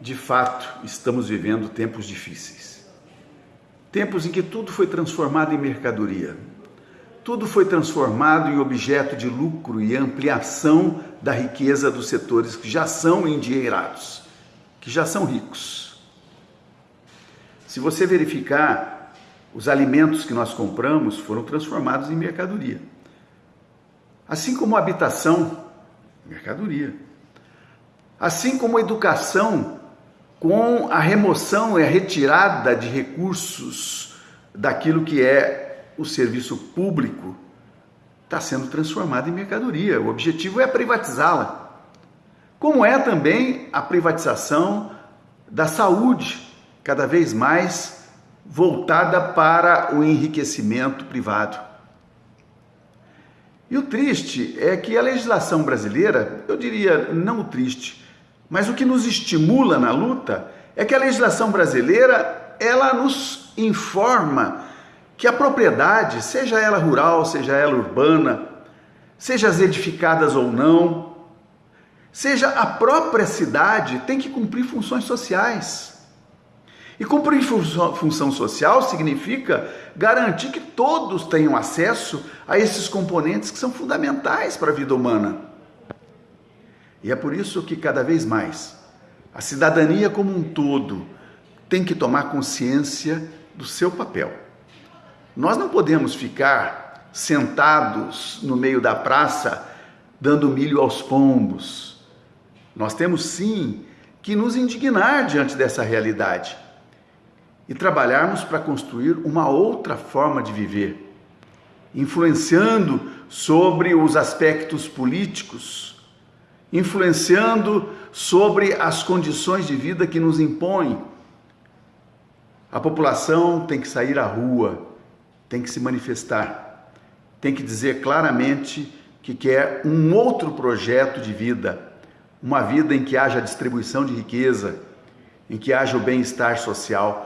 De fato, estamos vivendo tempos difíceis. Tempos em que tudo foi transformado em mercadoria. Tudo foi transformado em objeto de lucro e ampliação da riqueza dos setores que já são endinheirados, que já são ricos. Se você verificar, os alimentos que nós compramos foram transformados em mercadoria. Assim como a habitação, mercadoria. Assim como a educação com a remoção e a retirada de recursos daquilo que é o serviço público, está sendo transformada em mercadoria. O objetivo é privatizá-la. Como é também a privatização da saúde, cada vez mais voltada para o enriquecimento privado. E o triste é que a legislação brasileira, eu diria não triste, mas o que nos estimula na luta é que a legislação brasileira, ela nos informa que a propriedade, seja ela rural, seja ela urbana, seja as edificadas ou não, seja a própria cidade, tem que cumprir funções sociais. E cumprir função social significa garantir que todos tenham acesso a esses componentes que são fundamentais para a vida humana. E é por isso que cada vez mais a cidadania como um todo tem que tomar consciência do seu papel. Nós não podemos ficar sentados no meio da praça dando milho aos pombos. Nós temos sim que nos indignar diante dessa realidade e trabalharmos para construir uma outra forma de viver, influenciando sobre os aspectos políticos influenciando sobre as condições de vida que nos impõem. A população tem que sair à rua, tem que se manifestar, tem que dizer claramente que quer um outro projeto de vida, uma vida em que haja distribuição de riqueza, em que haja o bem-estar social.